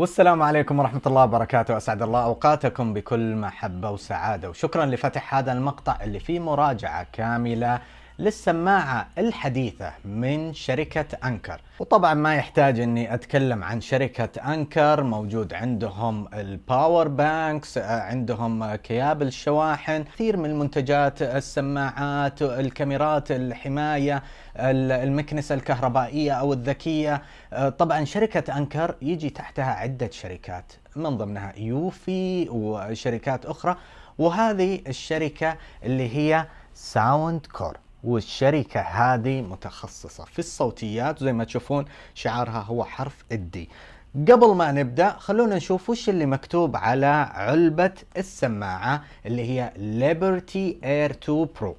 والسلام عليكم ورحمة الله وبركاته. أسعد الله أوقاتكم بكل محبة وسعادة. وشكرا لفتح هذا المقطع اللي فيه مراجعة كاملة للسماعة الحديثة من شركة أنكر. وطبعا ما يحتاج أني أتكلم عن شركة أنكر موجود عندهم ال power banks عندهم كيابل الشواحن كثير من منتجات السماعات الكاميرات الحماية المكنسة الكهربائية أو الذكية. طبعا شركة Anker يجي تحتها عدة شركات من ضمنها Eufy وشركات أخرى. وهذه الشركة اللي هي Soundcore والشركة هذه متخصصة في الصوتيات زي ما تشوفون شعارها هو حرف ال D. قبل ما نبدأ خلونا نشوف وش اللي مكتوب على علبة السماعة اللي هي Liberty Air 2 Pro.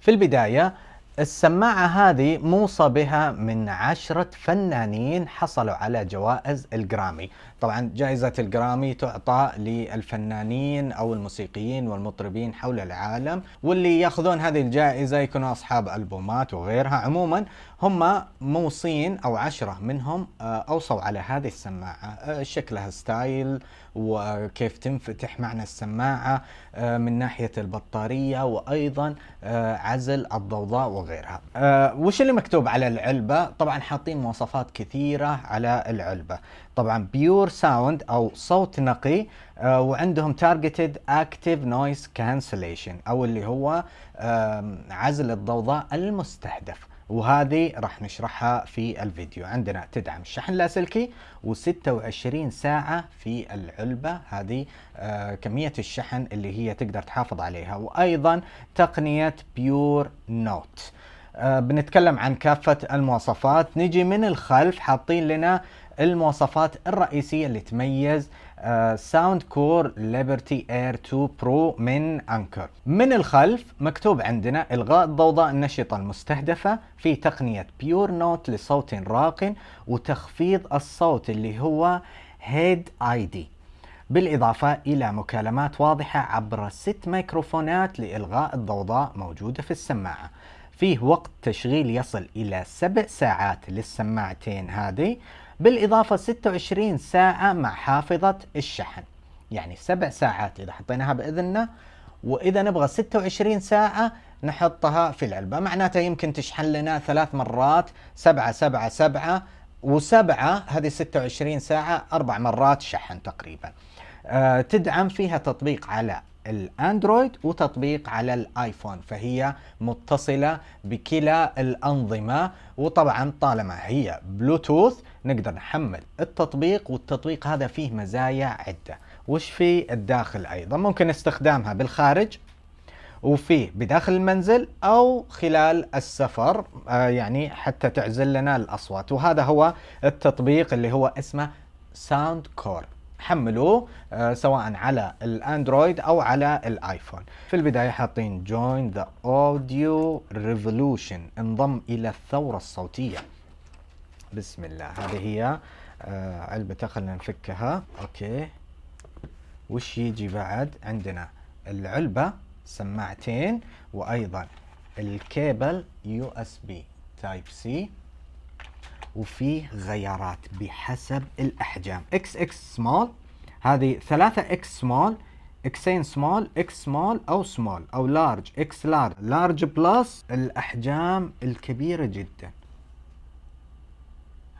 في البداية السماعة هذه موصى بها من عشرة فنانين حصلوا على جوائز الجرامي. طبعا جائزة الجرامي تعطى للفنانين أو الموسيقيين والمطربين حول العالم واللي يأخذون هذه الجائزة يكونوا أصحاب ألبومات وغيرها. عموما هم موصين أو عشرة منهم آه، أوصوا على هذه السماعة آه، شكلها ستايل وكيف تنفتح معنا السماعة آه، من ناحية البطارية وأيضا عزل الضوضاء وغيرها. وش اللي مكتوب على العلبة؟ طبعا حاطين مواصفات كثيرة على العلبة. طبعا pure sound أو صوت نقي آه وعندهم targeted active noise cancellation أو اللي هو عزل الضوضاء المستهدف. وهذه راح نشرحها في الفيديو. عندنا تدعم الشحن اللاسلكي و26 ساعة في العلبة. هذه آه كمية الشحن اللي هي تقدر تحافظ عليها. وأيضا تقنية PureNote آه بنتكلم عن كافة المواصفات. نجي من الخلف حاطين لنا المواصفات الرئيسية اللي تميز Soundcore Liberty Air 2 Pro من Anker من الخلف مكتوب عندنا إلغاء الضوضاء النشطة المستهدفة في تقنية PureNote لصوت راق وتخفيض الصوت اللي هو هيد اي دي بالإضافة إلى مكالمات واضحة عبر ست ميكروفونات لإلغاء الضوضاء موجودة في السماعة. فيه وقت تشغيل يصل إلى سبع ساعات للسماعتين هذه. بالإضافة 26 ساعة مع حافظة الشحن. يعني سبع ساعات إذا حطيناها بإذننا وإذا نبغى 26 ساعة نحطها في العلبة. معناته يمكن تشحن لنا ثلاث مرات سبعة سبعة سبعة وسبعة هذه 26 ساعة أربع مرات شحن تقريبا. أه تدعم فيها تطبيق على الأندرويد وتطبيق على الآيفون فهي متصلة بكلا الأنظمة. وطبعا طالما هي بلوتوث نقدر نحمل التطبيق والتطبيق هذا فيه مزايا عدة. وش في الداخل أيضا؟ ممكن استخدامها بالخارج وفيه بداخل المنزل أو خلال السفر آه يعني حتى تعزل لنا الأصوات. وهذا هو التطبيق اللي هو اسمه Soundcore. حملوه آه سواء على ال Android أو على ال iPhone. في البداية حاطين join the audio revolution انضم إلى الثورة الصوتية. بسم الله. هذه هي آه علبة خلينا نفكها. Okay. وش يجي بعد؟ عندنا العلبة سماعتين وأيضا الكيبل USB Type-C. وفيه غيارات بحسب الأحجام. إكس إكس سمول هذه ثلاثة X small اكسين small X small أو small أو large X large large plus الأحجام الكبيرة جدا.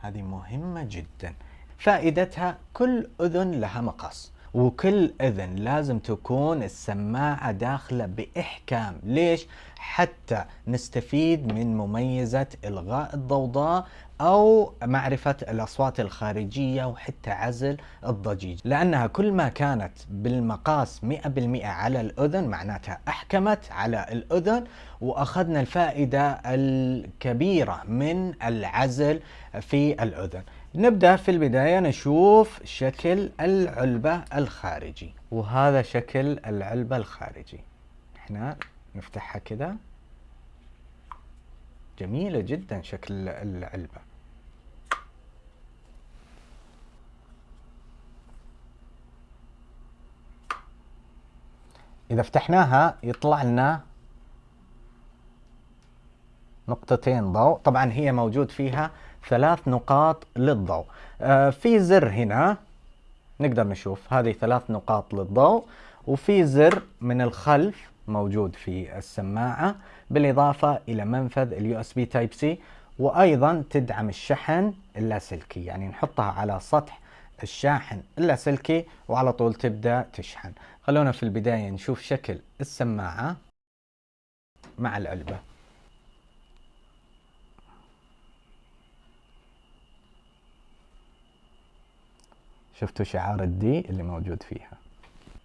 هذه مهمة جدا. فائدتها كل أذن لها مقاس وكل أذن لازم تكون السماعة داخلة بإحكام. ليش؟ حتى نستفيد من مميزة إلغاء الضوضاء أو معرفة الأصوات الخارجية وحتى عزل الضجيج. لأنها كل ما كانت بالمقاس 100% على الأذن معناتها أحكمت على الأذن وأخذنا الفائدة الكبيرة من العزل في الأذن. نبدأ في البداية نشوف شكل العلبة الخارجي. وهذا شكل العلبة الخارجي. إحنا نفتحها كده. جميلة جدا شكل العلبة. إذا فتحناها يطلع لنا نقطتين ضوء. طبعا هي موجود فيها ثلاث نقاط للضوء. آه في زر هنا نقدر نشوف هذه ثلاث نقاط للضوء وفي زر من الخلف موجود في السماعة بالإضافة إلى منفذ ال USB Type-C وأيضا تدعم الشحن اللاسلكي. يعني نحطها على سطح الشاحن اللاسلكي وعلى طول تبدأ تشحن. خلونا في البداية نشوف شكل السماعة مع العلبة شفتوا شعار الدي اللي موجود فيها.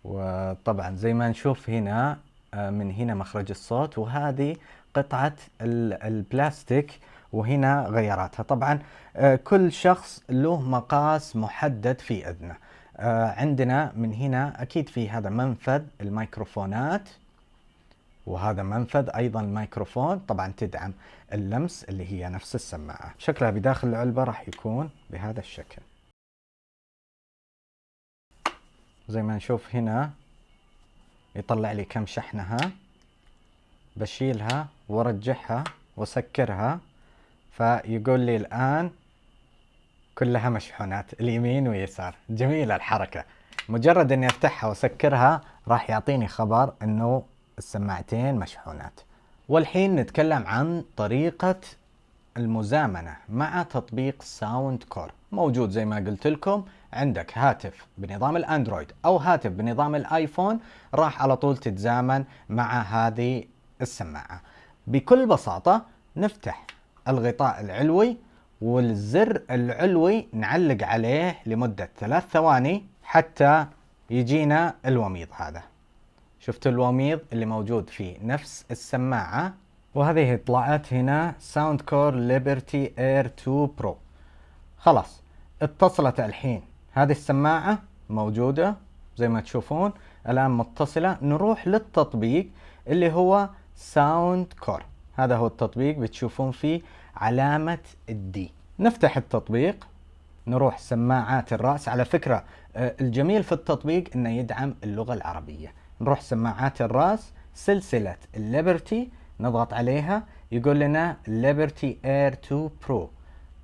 وطبعا زي ما نشوف هنا آه، من هنا مخرج الصوت وهذه قطعة البلاستيك وهنا غيراتها طبعا آه، كل شخص له مقاس محدد في أذنه. آه، عندنا من هنا أكيد في هذا منفذ الميكروفونات وهذا منفذ أيضا الميكروفون. طبعا تدعم اللمس اللي هي نفس السماعة. شكلها بداخل العلبة راح يكون بهذا الشكل. زي ما نشوف هنا يطلع لي كم شحنها. بشيلها وارجعها واسكرها فيقول لي الآن كلها مشحونات اليمين ويسار. جميلة الحركة. مجرد إني أفتحها وأسكرها راح يعطيني خبر إنه السماعتين مشحونات. والحين نتكلم عن طريقة المزامنة مع تطبيق Soundcore. موجود زي ما قلت لكم. عندك هاتف بنظام ال Android أو هاتف بنظام ال iPhone راح على طول تتزامن مع هذه السماعة. بكل بساطة نفتح الغطاء العلوي والزر العلوي نعلق عليه لمدة ثلاث ثواني حتى يجينا الوميض هذا. شفتوا الوميض اللي موجود في نفس السماعة؟ وهذه طلعت هنا Soundcore Liberty Air 2 Pro خلاص اتصلت الحين هذه السماعة موجودة زي ما تشوفون الآن متصلة. نروح للتطبيق اللي هو Soundcore. هذا هو التطبيق بتشوفون فيه علامة ال D نفتح التطبيق نروح سماعات الرأس. على فكرة آه، الجميل في التطبيق إنه يدعم اللغة العربية. نروح سماعات الرأس سلسلة ال Liberty نضغط عليها يقول لنا Liberty Air 2 Pro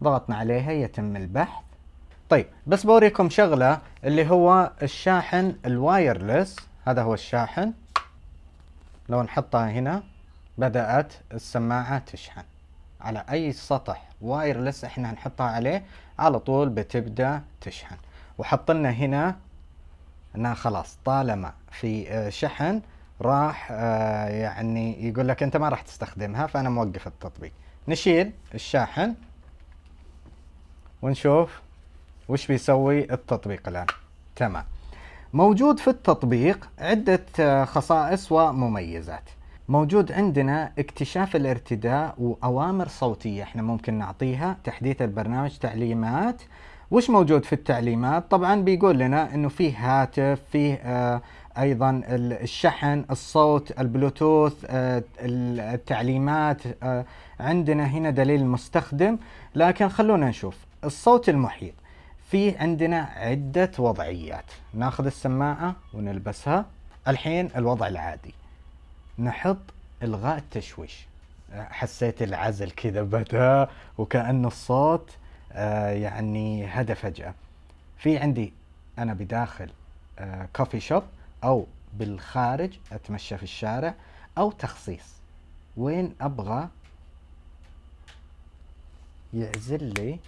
ضغطنا عليها يتم البحث. طيب بس بوريكم شغلة اللي هو الشاحن ال wireless. هذا هو الشاحن. لو نحطها هنا بدأت السماعة تشحن. على أي سطح wireless إحنا نحطها عليه على طول بتبدأ تشحن. وحط لنا هنا إنها خلاص طالما في آه، شحن راح آه، يعني يقول لك أنت ما راح تستخدمها فأنا موقف التطبيق. نشيل الشاحن ونشوف. وش بيسوي؟ التطبيق الآن. تمام. موجود في التطبيق عدة آه، خصائص ومميزات. موجود عندنا اكتشاف الارتداء وأوامر صوتية. إحنا ممكن نعطيها تحديث البرنامج تعليمات. وش موجود في التعليمات؟ طبعا بيقول لنا إنه فيه هاتف فيه آه أيضا الشحن الصوت البلوتوث آه التعليمات. عندنا هنا دليل المستخدم لكن خلونا نشوف. الصوت المحيط. في عندنا عدة وضعيات. ناخذ السماعة ونلبسها. الحين الوضع العادي. نحط إلغاء التشويش. حسيت العزل كذا بدأ وكأن الصوت آه، يعني هدى فجأة. في عندي أنا بداخل كوفي آه، شوب أو بالخارج أتمشى في الشارع أو تخصيص. وين أبغى يعزل لي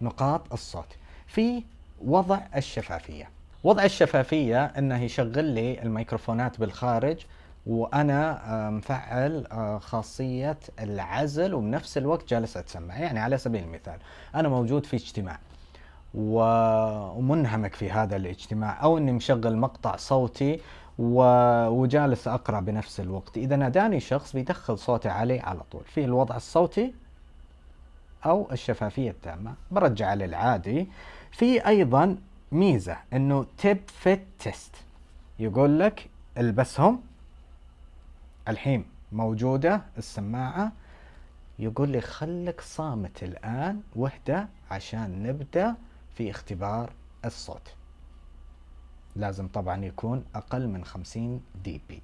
نقاط الصوت. في وضع الشفافية. وضع الشفافية إنه يشغل لي الميكروفونات بالخارج وأنا آه، مفعل آه، خاصية العزل وبنفس الوقت جالس أتسمع. يعني على سبيل المثال أنا موجود في اجتماع ومنهمك في هذا الاجتماع أو إني مشغل مقطع صوتي وجالس أقرأ بنفس الوقت. إذا ناداني شخص بيدخل صوتي عليه على طول. في الوضع الصوتي أو الشفافية التامة. برجع للعادي. في أيضا ميزة إنه tip fit test يقول لك البسهم الحين موجودة السماعة. يقول لي خلك صامت الآن واهدى عشان نبدأ في اختبار الصوت. لازم طبعا يكون أقل من 50 dB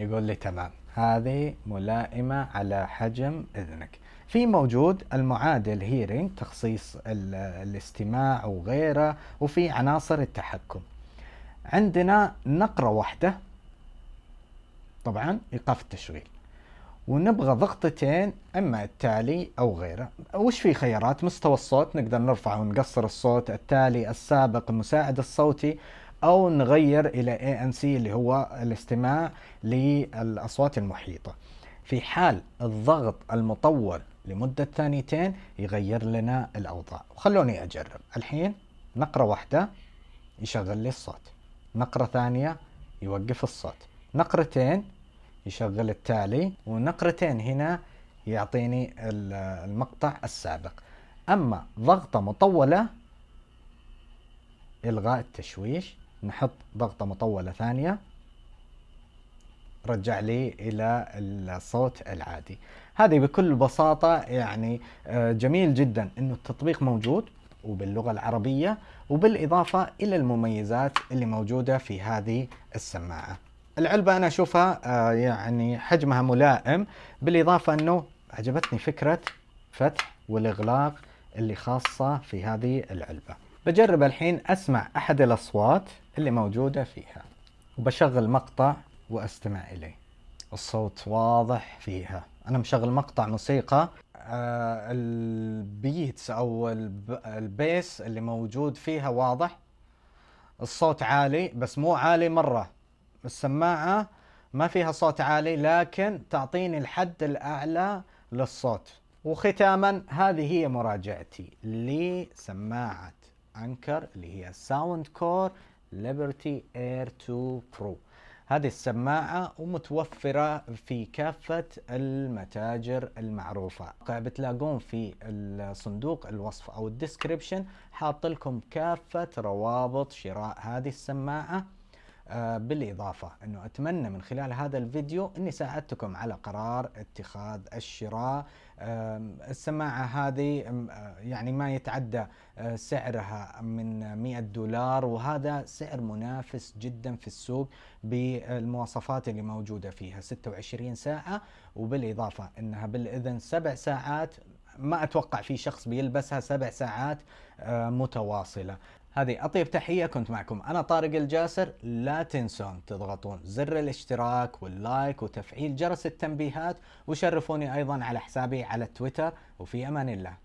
يقول لي تمام هذه ملائمة على حجم إذنك. في موجود المعادل hearing تخصيص الاستماع وغيره وفي عناصر التحكم. عندنا نقرة واحدة طبعا إيقاف التشغيل. ونبغى ضغطتين إما التالي أو غيره. وش في خيارات؟ مستوى الصوت نقدر نرفع ونقصر الصوت التالي السابق المساعد الصوتي. أو نغير إلى ANC اللي هو الاستماع للأصوات المحيطة. في حال الضغط المطول لمدة ثانيتين يغير لنا الأوضاع. وخلوني أجرب. الحين نقرة واحدة يشغل لي الصوت. نقرة ثانية يوقف الصوت. نقرتين يشغل التالي. ونقرتين هنا يعطيني المقطع السابق. أما ضغطة مطولة إلغاء التشويش نحط ضغطة مطولة ثانية. رجع لي إلى الصوت العادي. هذه بكل بساطة يعني آه، جميل جدا أنه التطبيق موجود وباللغة العربية وبالإضافة إلى المميزات اللي موجودة في هذه السماعة. العلبة أنا أشوفها آه، يعني حجمها ملائم بالإضافة أنه عجبتني فكرة فتح والإغلاق اللي خاصة في هذه العلبة. بجرب الحين أسمع أحد الأصوات اللي موجودة فيها وبشغل مقطع وأستمع إليه. الصوت واضح فيها. أنا مشغل مقطع موسيقى آه البيتس أو ال bass اللي موجود فيها واضح. الصوت عالي بس مو عالي مرة. السماعة ما فيها صوت عالي لكن تعطيني الحد الأعلى للصوت. وختاما هذه هي مراجعتي لسماعة. Anker اللي هي Soundcore Liberty Air 2 Pro هذه السماعة ومتوفرة في كافة المتاجر المعروفة. بتلاقون في صندوق الوصف أو ال description حاط لكم كافة روابط شراء هذه السماعة. بالإضافة أنه أتمنى من خلال هذا الفيديو أني ساعدتكم على قرار اتخاذ الشراء. السماعة هذه آه، يعني ما يتعدى آه، سعرها من 100 دولار وهذا سعر منافس جدا في السوق بالمواصفات اللي موجودة فيها 26 ساعة وبالإضافة أنها بالإذن سبع ساعات ما أتوقع في شخص بيلبسها سبع ساعات متواصلة. هذه أطيب تحية كنت معكم أنا طارق الجاسر. لا تنسون تضغطون زر الاشتراك واللايك وتفعيل جرس التنبيهات وشرفوني أيضا على حسابي على تويتر وفي أمان الله.